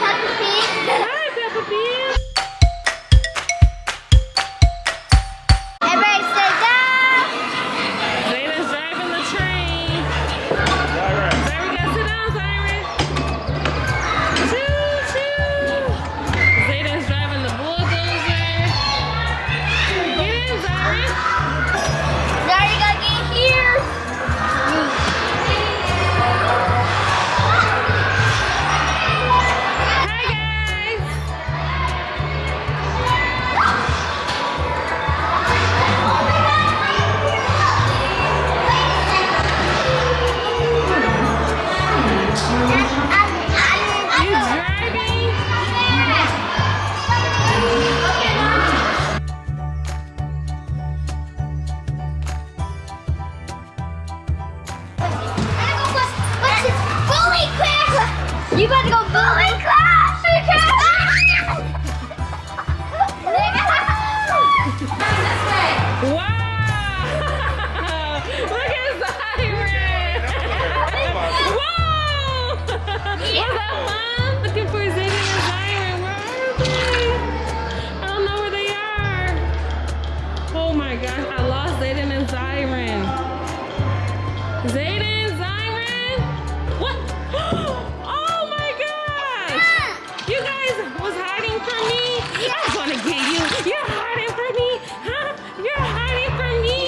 Peppa Pig. Hi, Peppa Pig. Fun? Looking for Zayden and. Where are they? I don't know where they are. Oh my gosh, I lost Zayden and Zyron. Zayden, Zyron? What? Oh my gosh! You guys was hiding from me? I'm gonna get you. You're hiding from me. Huh? You're hiding from me.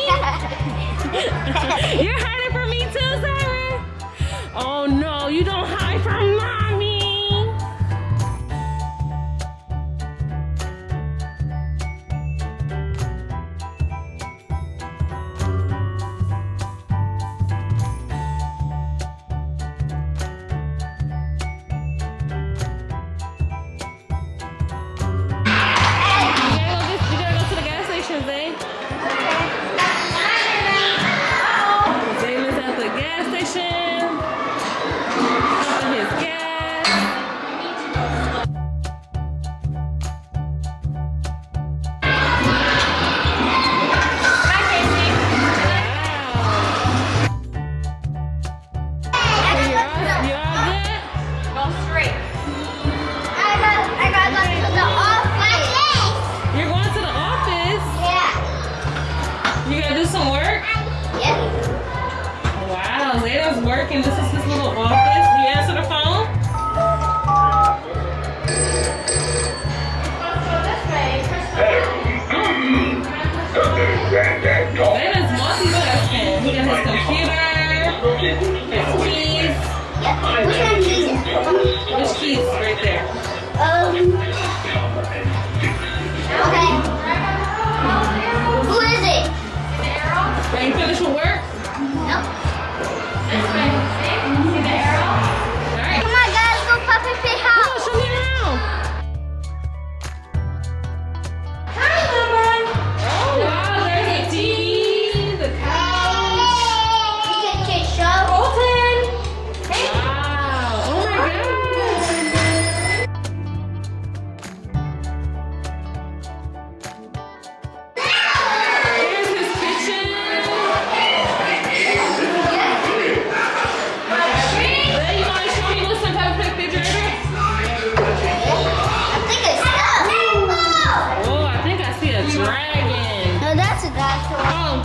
You're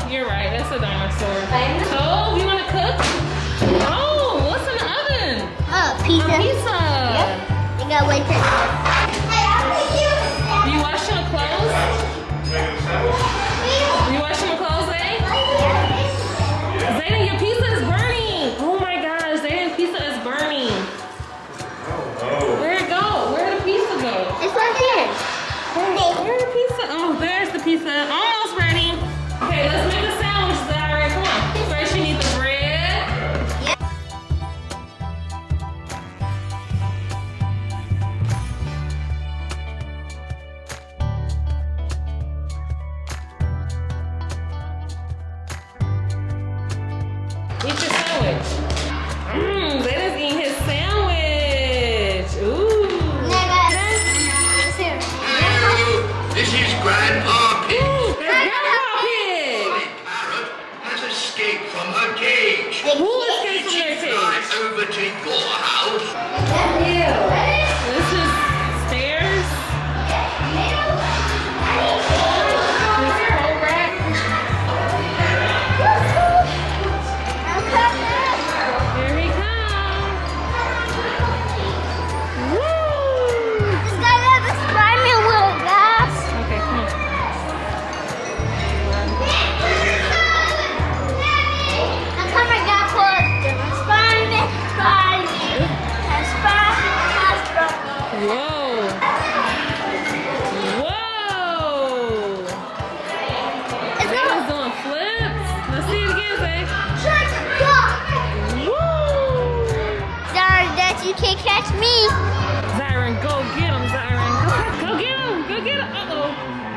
you're right. That's a dinosaur. So, you want to cook? Oh, what's in the oven? Oh, A pizza. pizza. You gotta wait. Do you wash your clothes? You wash your clothes, eh? Zayden, your pizza is burning. Oh my gosh, Zayden's pizza is burning. Where'd it go? Where'd the pizza go? It's right here. Where's the pizza? Oh, there's the pizza. Ready. Okay, you can't catch me. Zyron, go get him, Zyron. Go, go get him, go get him. Uh-oh.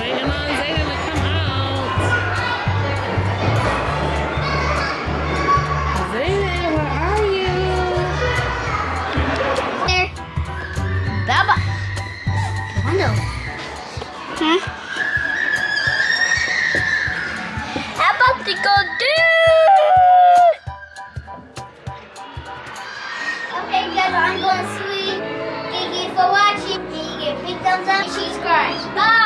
Đấy, em mais.